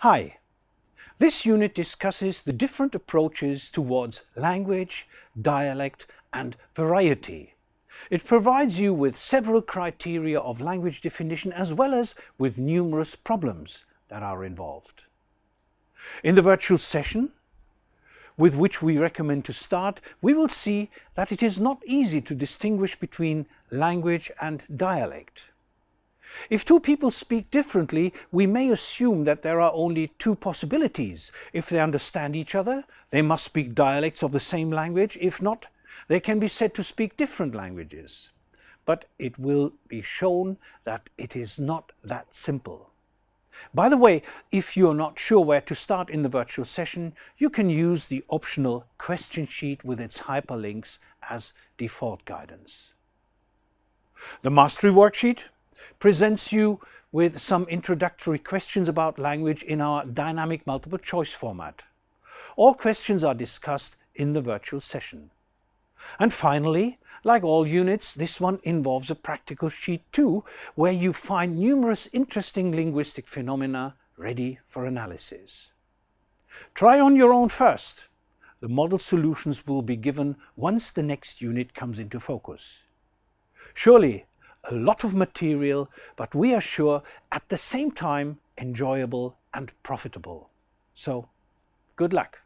Hi, this unit discusses the different approaches towards language, dialect and variety. It provides you with several criteria of language definition as well as with numerous problems that are involved. In the virtual session, with which we recommend to start, we will see that it is not easy to distinguish between language and dialect. If two people speak differently, we may assume that there are only two possibilities. If they understand each other, they must speak dialects of the same language. If not, they can be said to speak different languages. But it will be shown that it is not that simple. By the way, if you're not sure where to start in the virtual session, you can use the optional question sheet with its hyperlinks as default guidance. The Mastery Worksheet presents you with some introductory questions about language in our dynamic multiple choice format. All questions are discussed in the virtual session. And finally, like all units, this one involves a practical sheet too, where you find numerous interesting linguistic phenomena ready for analysis. Try on your own first. The model solutions will be given once the next unit comes into focus. Surely a lot of material, but we are sure at the same time enjoyable and profitable. So, good luck.